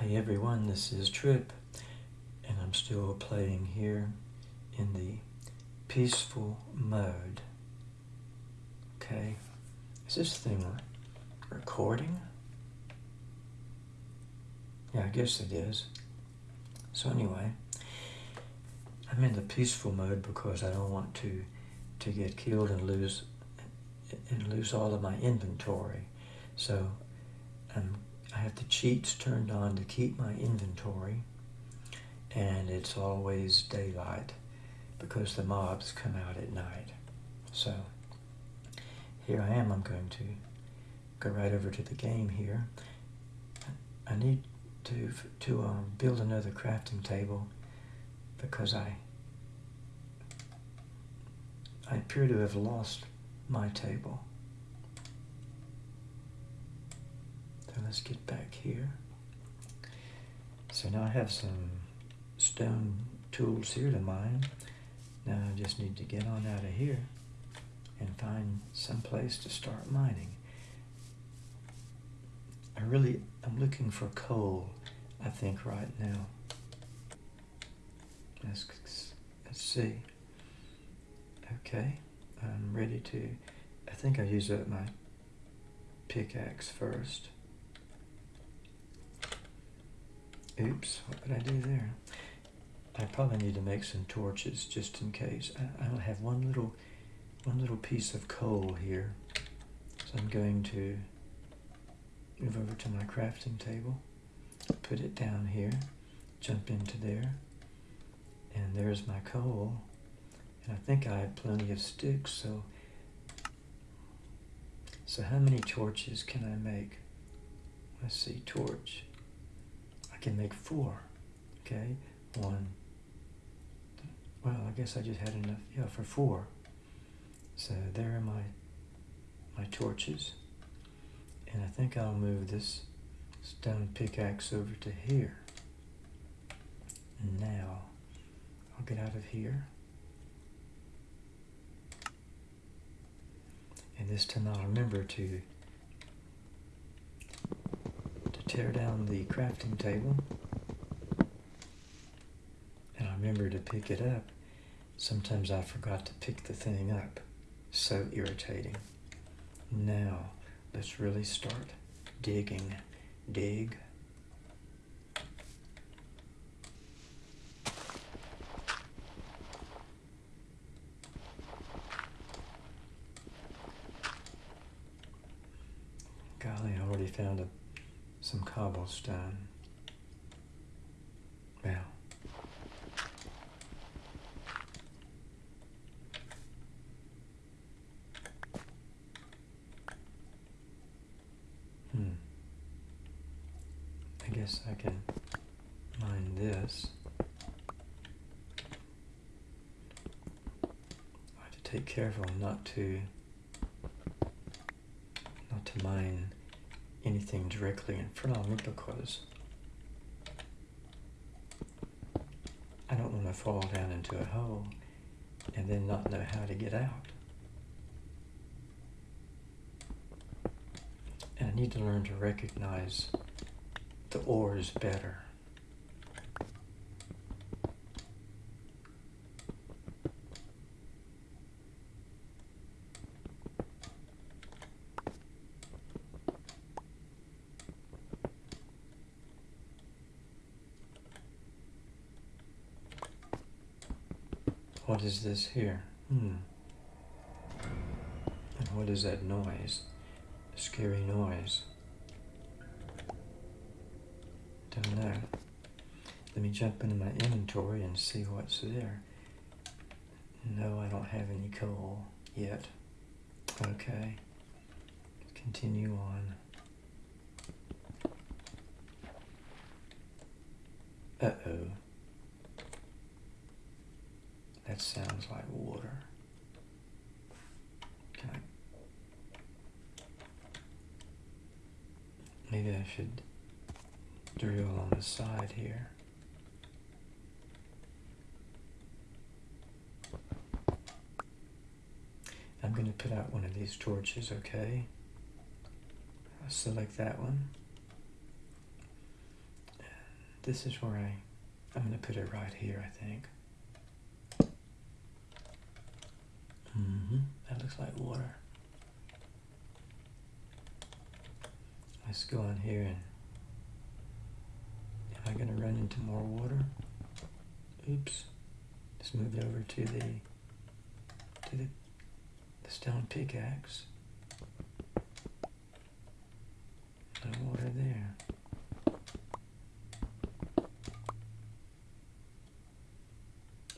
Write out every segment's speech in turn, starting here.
Hi everyone, this is Trip, and I'm still playing here in the peaceful mode. Okay, is this thing recording? Yeah, I guess it is. So anyway, I'm in the peaceful mode because I don't want to to get killed and lose and lose all of my inventory. So I'm have the cheats turned on to keep my inventory and it's always daylight because the mobs come out at night. So here I am, I'm going to go right over to the game here. I need to, to um, build another crafting table because I, I appear to have lost my table. So let's get back here. So now I have some stone tools here to mine. Now I just need to get on out of here and find some place to start mining. I really, I'm looking for coal, I think, right now. Let's, let's see. Okay, I'm ready to, I think I use up my pickaxe first. Oops, what did I do there? I probably need to make some torches just in case. I, I have one little, one little piece of coal here. So I'm going to move over to my crafting table, put it down here, jump into there, and there's my coal. And I think I have plenty of sticks, so so how many torches can I make? Let's see, torch can make four. Okay, one. Well, I guess I just had enough, yeah, for four. So there are my, my torches. And I think I'll move this stone pickaxe over to here. And now, I'll get out of here. And this time I'll remember to tear down the crafting table and I remember to pick it up. Sometimes I forgot to pick the thing up. So irritating. Now, let's really start digging. Dig. Golly, I already found a some cobblestone. Well, hmm. I guess I can mine this. I have to take careful not to not to mine anything directly in front of me because I don't want to fall down into a hole and then not know how to get out. And I need to learn to recognize the ores better. What is this here? Hmm. And what is that noise? Scary noise. Don't know. Let me jump into my inventory and see what's there. No, I don't have any coal yet. Okay. Continue on. Uh-oh. That sounds like water. Can I? Maybe I should drill on the side here. I'm going to put out one of these torches, okay? I'll select that one. this is where I, I'm going to put it right here, I think. Mm-hmm. That looks like water. Let's go on here and am I going to run into more water? Oops. Let's move over to the to the, the stone pickaxe. No water there.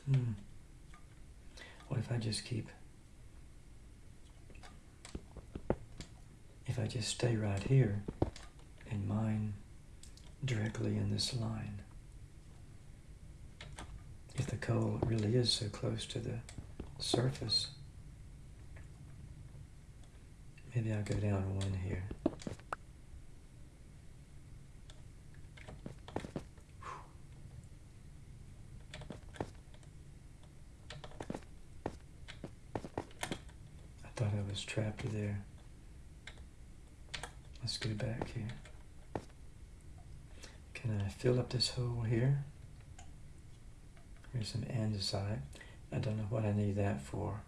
Hmm. What if I just keep if I just stay right here and mine directly in this line. If the coal really is so close to the surface, maybe I'll go down one here. I thought I was trapped there. Let's go back here. Can I fill up this hole here? Here's some andesite. I don't know what I need that for.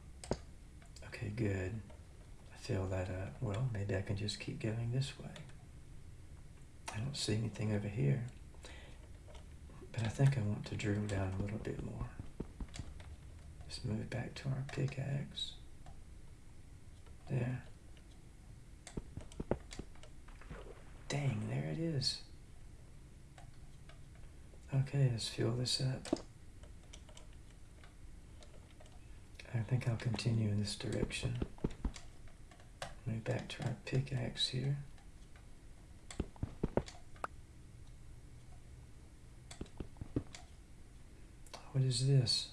Okay, good. I fill that up. Well, maybe I can just keep going this way. I don't see anything over here. But I think I want to drill down a little bit more. Let's move back to our pickaxe. There. Dang, there it is. Okay, let's fuel this up. I think I'll continue in this direction. Move back to our pickaxe here. What is this?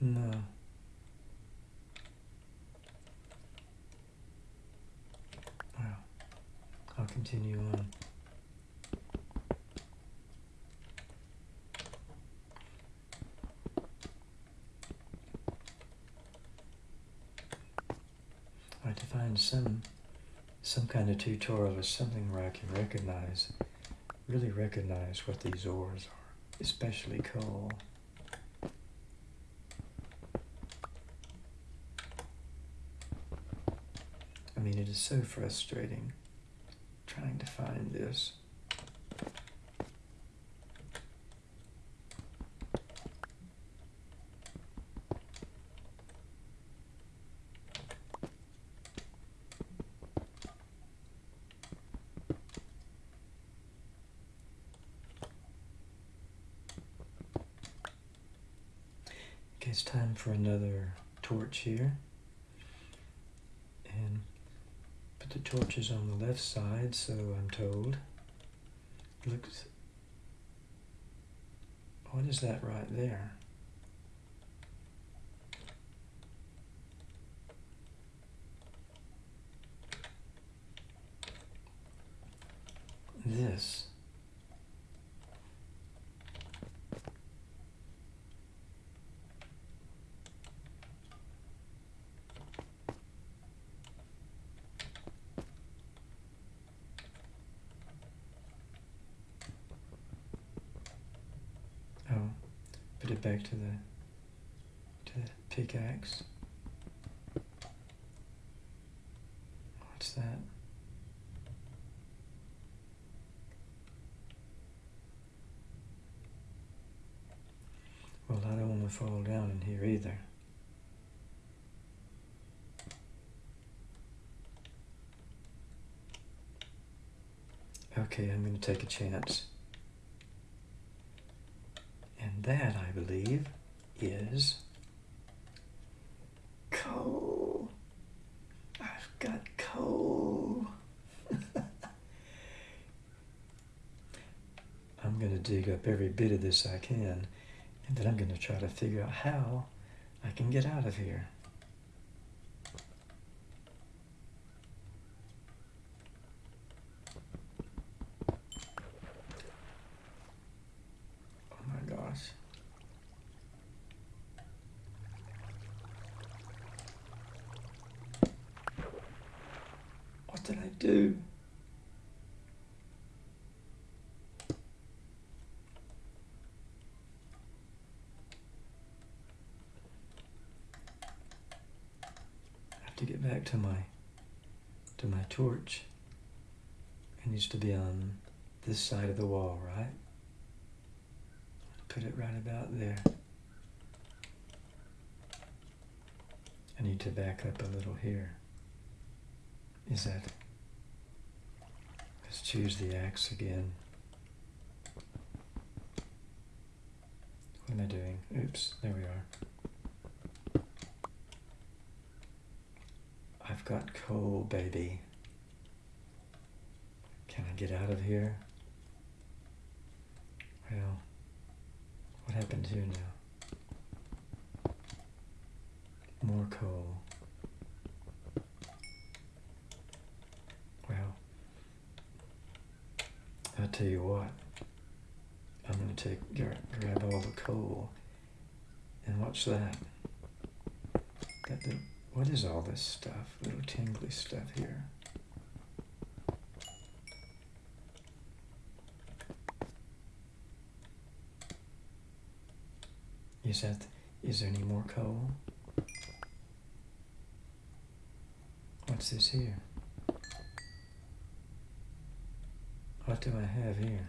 No. Well, I'll continue on. I have to find some some kind of tutorial or something where I can recognize, really recognize what these ores are, especially coal. I mean, it is so frustrating trying to find this. Okay, it's time for another torch here. And put the torches on the left side, so I'm told. Looks. What is that right there? This. Oh, put it back to the to the pickaxe. What's that? Well, I don't want to fall down in here either. Okay, I'm going to take a chance. That, I believe, is coal. I've got coal. I'm going to dig up every bit of this I can, and then I'm going to try to figure out how I can get out of here. Oh my gosh. do? I have to get back to my to my torch. It needs to be on this side of the wall, right? Put it right about there. I need to back up a little here. Is that... Let's choose the axe again. What am I doing? Oops, there we are. I've got coal, baby. Can I get out of here? Well, what happened here now? More coal. Well, I'll tell you what. I'm going to take grab all the coal and watch that. What is all this stuff? Little tingly stuff here. Is that, is there any more coal? What's this here? What do I have here?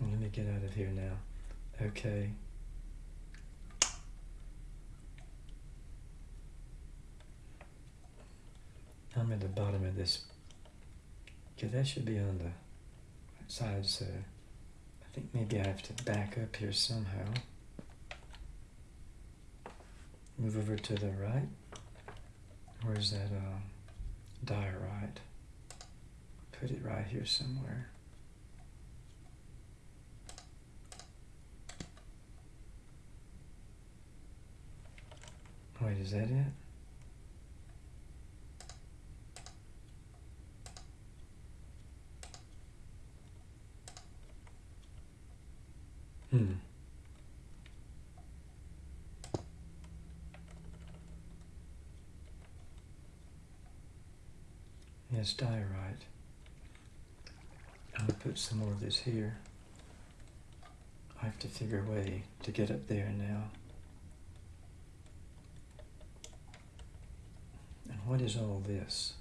Let me get out of here now. Okay. I'm at the bottom of this. Okay, that should be on the side, so I think maybe I have to back up here somehow. Move over to the right. Where's that uh, diorite? Put it right here somewhere. Wait, is that it? Hmm. Yes, diorite. I'll put some more of this here. I have to figure a way to get up there now. And what is all this?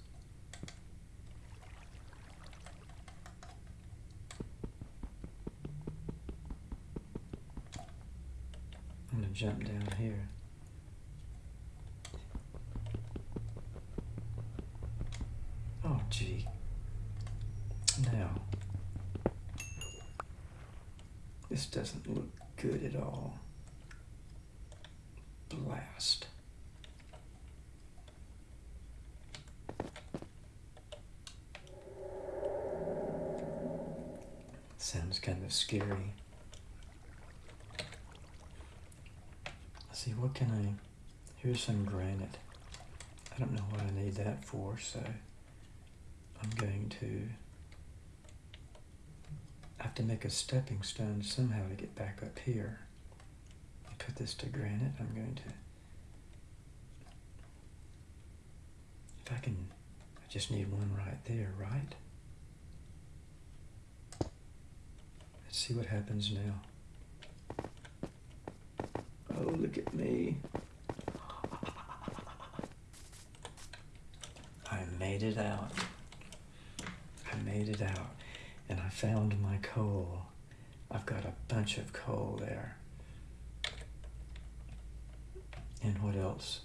Jump down here. Oh, gee. Now, this doesn't look good at all. Blast. Sounds kind of scary. See, what can I... Here's some granite. I don't know what I need that for, so I'm going to have to make a stepping stone somehow to get back up here. I Put this to granite. I'm going to... If I can... I just need one right there, right? Let's see what happens now. Oh, look at me. I made it out. I made it out. And I found my coal. I've got a bunch of coal there. And what else?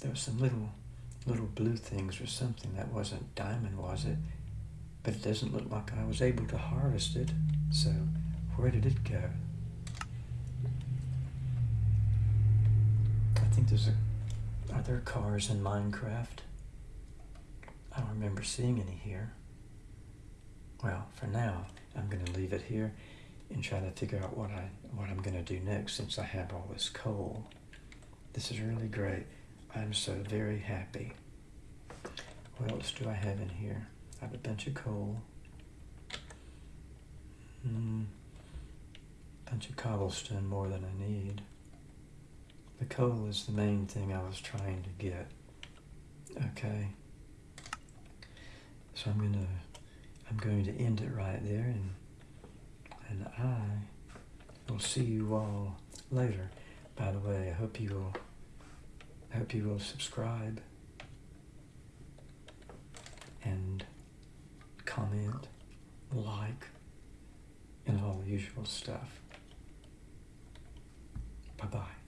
There were some little little blue things or something. That wasn't diamond, was it? But it doesn't look like I was able to harvest it. So where did it go? I think there's a... Are there cars in Minecraft? I don't remember seeing any here. Well, for now, I'm going to leave it here and try to figure out what, I, what I'm going to do next since I have all this coal. This is really great. I'm so very happy. What else do I have in here? I have a bunch of coal. Mm, bunch of cobblestone more than I need. The coal is the main thing I was trying to get. Okay. So I'm gonna I'm going to end it right there and and I will see you all later. By the way, I hope you will I hope you will subscribe and comment, like, and all the usual stuff. Bye bye.